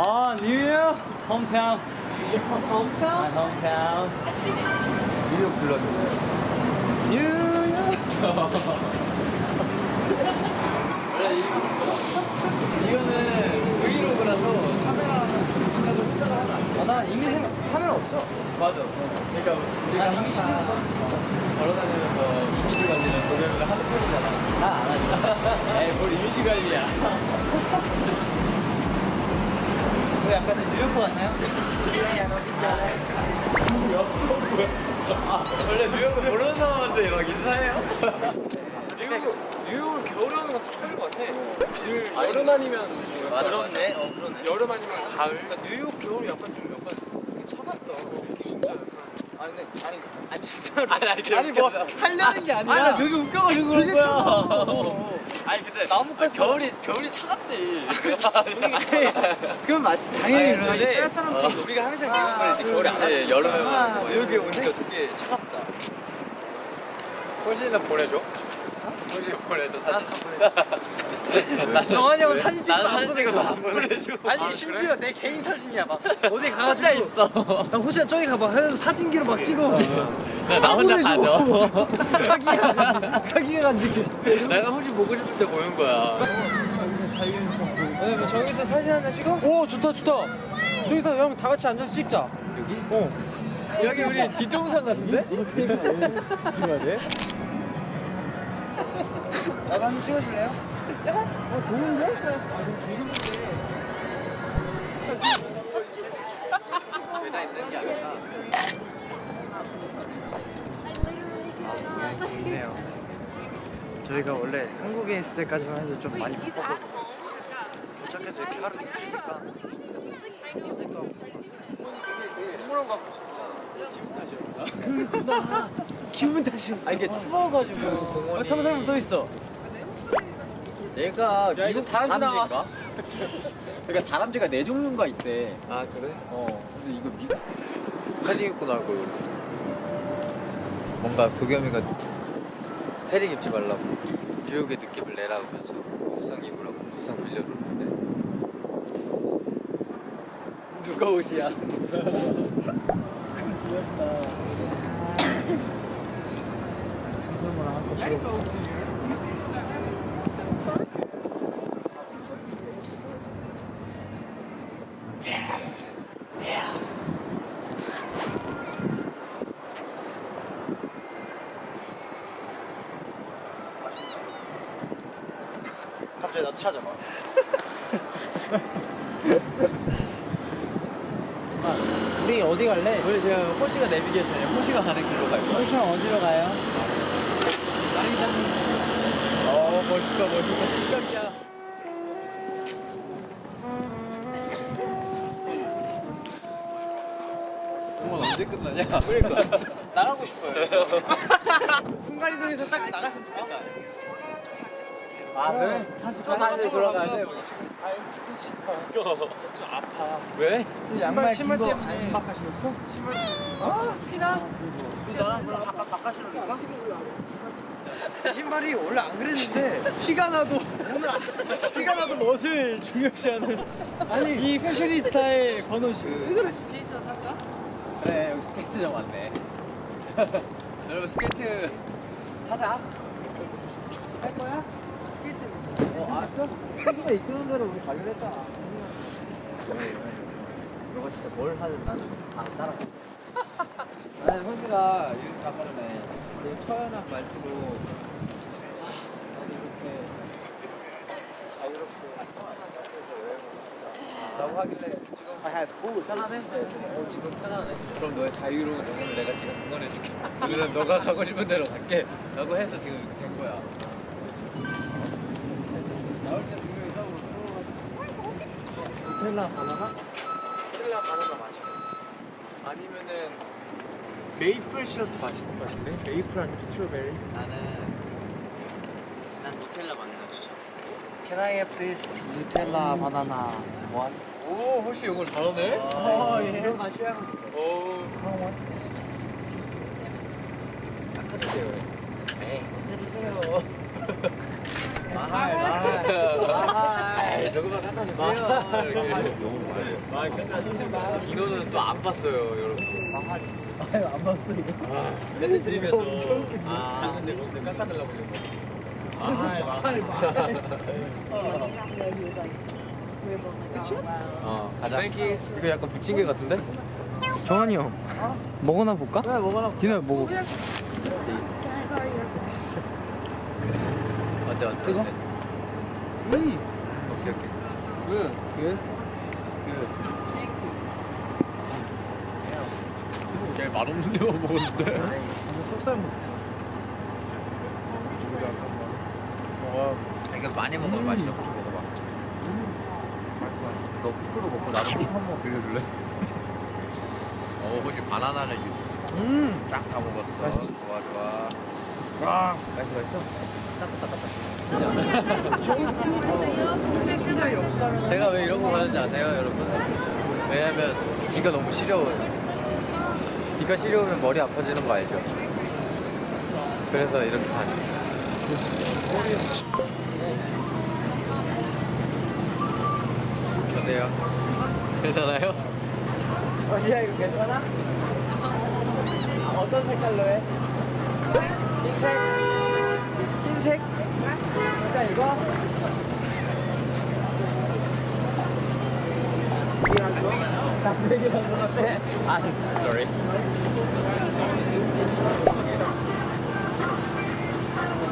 아, 뉴욕 아, 홈타운. 뉴욕 불렀는데. 뉴욕. 원래 이, 이거는 브이로그라서 카메라는 안 돼. 아, 나 이미 생- 카메라 없어. 맞아. 그러니까 우리가 아, 항상 걸어다니면서 이미지 관리는 도겸이가 하는 편이잖아. 나 안 하지. 에이, 뭘 이미지 관리야. 그 약간 뉴욕 같나요? 아, 원래 뉴욕은 모르는 사람한테 막 인사해요? 뉴욕 뉴욕은 겨울에 오는 것도 처음인 것 같아 그 여름 아니면 그렇네. 어, 그러네. 여름 아니면 가을 그러니까 뉴욕 겨울이 약간 좀 약간 차갑다. 진짜 약간 아니, 근데 아니, 아니 진짜로. 아니, 아니, 아니 뭐. 하려는 게 아니라. 아니, 나 되게 웃겨가지고 그런 거야. 아니, 근데 나뭇가지 겨울이, 겨울이 차갑지. 그건 맞지. 당연히 아니, 그러는데. 쌀 사람들이 우리가 항상 그런 말이지. 겨울에 안 그치, 왔으니까. 여름에 아, 오는 뉴욕에 오니까 되게 차갑다. 호시는 보내줘? 호시 보내줘, 사진. 아, 정한이 형 사진 찍어도 안 찍어도 안 보내줘. 아니 아, 심지어 내 개인 사진이야 막 어디 가가지고 혼자 있어. 나 호시야 저기 가봐 해서 사진기로 막 찍어 나, 나 혼자. 가져. 자기가 자기가 간직해 내가 호시 보고 싶을 때 보는 거야. 네, 뭐 저기서 사진 하나 찍어? 오 좋다 좋다 저기서 형 다 같이 앉아서 찍자 여기? 어 여기 우리 뒷동산 같은데? 찍어야 돼? 나도 한번 찍어줄래요? 있는 게 아니라. 아, 좋네요. 저희가 원래 한국에 있을 때까지만 해도 좀 많이 바빴고 도착해서 이렇게 하루 산책도 하고 동물원 가고 진짜 기분 탓이야 기분 탓이었어 아, 이게 추워가지고 공원이. 어, 참사람 또 있어 얘가 야, 이거 미국 다람쥐 나와. 다람쥐인가? 그러니까 다람쥐가 네 종류가 있대. 아 그래? 어, 근데 이거 미 패딩 입고 나올 걸 그랬어. 뭔가 도겸이가 패딩 입지 말라고 뉴욕의 느낌을 내라고 하면서 우산 입으라고 우산 빌려줬는데 누가 옷이야? 갑자기 나도 찾아봐 아, 우리 어디 갈래? 우리 지금 호시가 내비게이션이야. 호시가 가는 길로 갈 거야. 호시 형 어디로 가요? 어 멋있어 멋있어 실격이야. 공원 언제 끝나냐? 그러니까 나가고 싶어요 순간이동에서 딱 나갔으면 좋겠다 아 그래? 다시 저 다시 돌아가야 돼. 좀 아파 왜? 신발 긴거 때문에. 안 바꿔주셨어? 신발 아 피나? 너 나랑 바꿔 바꿔실까? 신발이 원래 안 그랬는데 피가 나도 오늘 안- 피가 나도 멋을 중요시하는 아니 이 패셔니스타의 권호시 그래 여기 스케이트장 왔네. 여러분 스케이트 타자. 할 거야? 어 알았어? 스케이트가 이끄는 대로 우리 가기로 했잖아. 너가 진짜 뭘 하든 나는 다 따라가. 현수가 이렇게 아까 전에 되게 처연한 말투로 아, I have food 편하네? 어 지금 편하네 그럼 너의 자유로운 영혼을 내가 지금 응원해줄게 오늘은 너가 가고 싶은 대로 갈게 라고 해서 지금 이렇게 된 거야 나올 때 분명히 싸우고 누텔라 바나나? 스텔라 바나나 맛있겠어 아니면은 메이플 시럽 맛있을 것 같은데 메이플 아니면 스트로베리 나는 난 누텔라 바나나 추천 Can I have please 누텔라 바나나 one? 오 혹시 영어 잘하네? 어, 예. 이런 맛이야. 오. 깎아주세요. 에이. 해주세요. 마할, 마할. 마할. 에이. 저거만 깎아주세요. 이거는 또 안 봤어요, 여러분. 레드 드림에서 아 근데 거기서 깎아달라고 어, 가자. 이거 약간 부침개 같은데? 정한이 형 먹어나 볼까? 네 먹어나 디노 먹어 어때, 어때? 뜨거? 어때? 오케이, 오케이. 제일 맛없는 데만 먹었는데. 속살 먹 자 이게 많이 먹으면 맛있어. 좀 먹어봐. 너 포크로 먹고 나도 포크 한번 빌려줄래? 어, 혹시 바나나를 음 쫙 다 먹었어. 좋아, 좋아. 와, 맛있어 맛있어 제가 왜 이런 거 하는지 아세요, 여러분? 왜냐면 귀가 너무 시려워요. 귀가 시려우면 머리 아파지는 거 알죠? 그래서 이렇게 다녀요. 어때요? 괜찮아요? 언니야 이거 괜찮아? 어떤 색깔로 해? 흰색? 흰색? 진짜 이거? 남백이라는 건데 아, sorry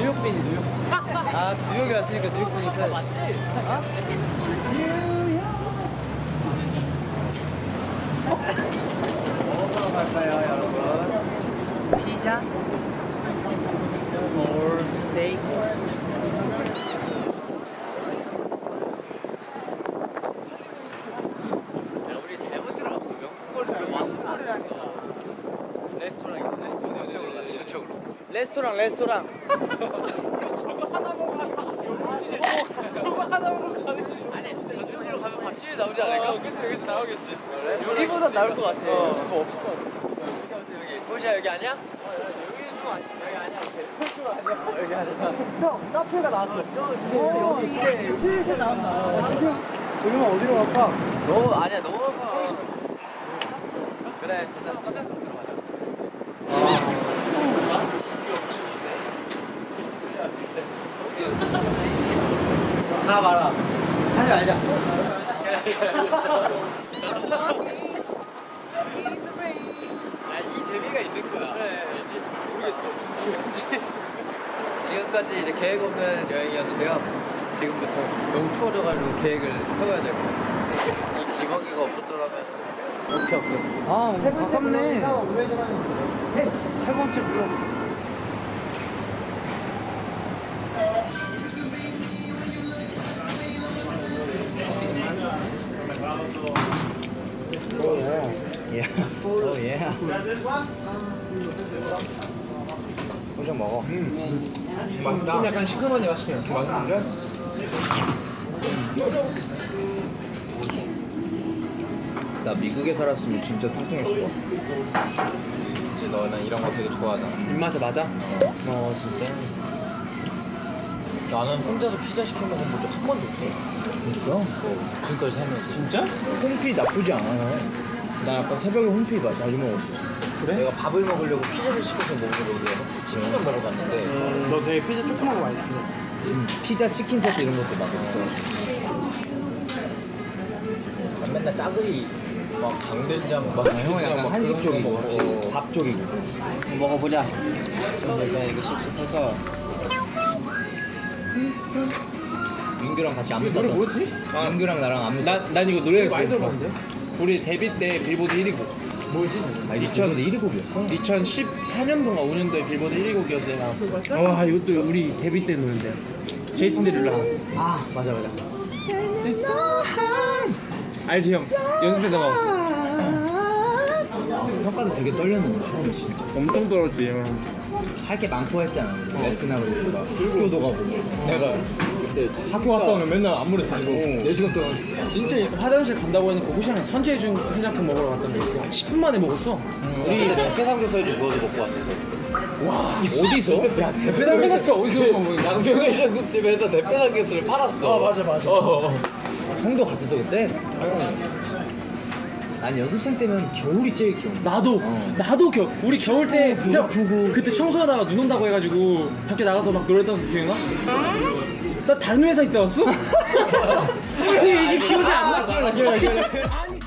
뉴욕빈이 뉴욕 아 뉴욕에 왔으니까 뉴욕빈이 있어야 맞지? 먹으러 갈까요, 여러분? 피자? or 스테이크? 야, 우리 잘못 들어갔어. 명품거리를 왔어. 했어. 레스토랑이야, 레스토랑. 저쪽으로 가자, 레스토랑 레스토랑 아니, 저쪽으로 가면 밥집이 나오지 않을까? 그치 여기서 나오겠지 여기보다 나을 것 같아 그거 없을 것 같아 여기 여기? 호시야, 여기 아니야? 여기 아니야 형 카페가 나왔어 여기 이제 슬슬 나온다 여기만 어디로 갈까? 너, 아니야, 너. 그래, 일단 피자 좀 들어가자. 가 봐라. 하지 말자 야, 이 재미가 있는 거야. 알지? 모르겠어 무슨 소리인지 지금까지 이제 계획 없는 여행이었는데요. 지금부터 너무 추워져가지고 계획을 세워야 될 것 같아요. 이 기먹이가 없었더라면. 오케이, 오케이. 아 아깝네 세 번째 블록 오 예. 소주 먹어. 좀 약간 시큼하니 맛있게 맛있는데? 나 미국에 살았으면 진짜 뚱뚱했을 것 같아. 너는 이런 거 되게 좋아하잖아. 입맛에 맞아? 어 진짜? 나는 혼자서 피자 시켜 먹은 적한 번도 없어. 진짜? 지금까지 살면서. 진짜? 홈피 나쁘지 않아. 나 약간 새벽에 홈피 마 자주 먹었어. 그래? 내가 밥을 먹으려고 피자를 시켜서 위해서 치킨을 먹으러 갔는데 너 되게 피자 조그만 거 많이 시켜 음, 피자 치킨 세트 이런 것도 막 있어. 난 맨날 짜글이 막 강된장 막 아, 형은 약간 한식 쪽이고 먹고 밥 쪽이고. 먹어보자. 내가 이거 씩씩해서 민규랑 같이 안무 노래. 뭐였지? 민규랑 나랑 안무 땄. 난, 난 이거 노래에서 많이 들어봤는데? 우리 데뷔 때 빌보드 1위고 뭐지? 아, 2000 1위 곡이었어? 2014년도인가 5년도에 빌보드 1위 곡이었대 나. 와 이것도 우리 데뷔 때 노래인데. 제이슨 데룰라. 아. 맞아 맞아. 알지 형? 연습생 나가. 평가도 되게 떨렸는데 처음에 진짜. 엄청 떨었지 형. 할 게 많고 했잖아 우리. 레슨하고. 막 학교도 가고. 내가 그때 학교 갔다 오면 맨날 안무를 쓰고. 4시간 동안. 진짜 화장실 간다고 해놓고 호시랑 선재해준 해장국 먹으러 갔단 말이야 10분 만에 먹었어. 우리 그때 대패 삼겹살도 구워서 먹고 왔었어 어디서? 야 대패 삼겹살 어디서 양평 해장국집에서 대패 삼겹살을 팔았어. 아 맞아 맞아. 형도 갔었어 그때? 난 연습생 때면 겨울이 제일 기억 나도 나도 겨 우리 겨울 때 형, 그때 청소하다가 눈 온다고 해가지고 밖에 나가서 막 노래했던 거 기억나? 나 다른 회사 있다 왔어? 아니 이게 기억이 안 나? 아니